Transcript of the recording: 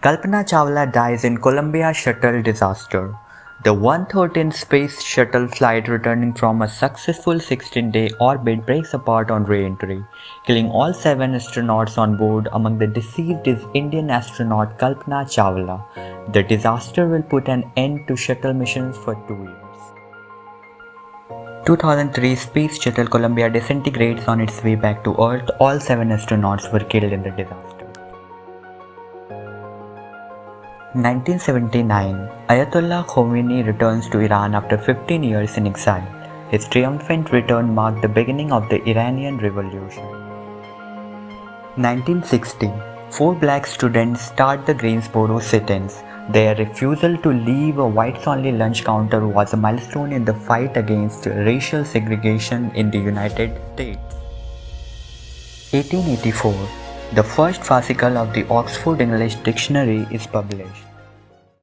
Kalpana Chawla dies in Columbia shuttle disaster. The 113 space shuttle flight returning from a successful 16-day orbit breaks apart on re-entry, killing all seven astronauts on board. Among the deceased is Indian astronaut Kalpana Chawla. The disaster will put an end to shuttle missions for two years. 2003 Space Shuttle Columbia disintegrates on its way back to Earth. All seven astronauts were killed in the disaster. 1979 Ayatollah Khomeini returns to Iran after 15 years in exile. His triumphant return marked the beginning of the Iranian Revolution. 1960 Four black students start the Greensboro sit-ins. Their refusal to leave a whites-only lunch counter was a milestone in the fight against racial segregation in the United States. 1884 the first fascicle of the Oxford English Dictionary is published.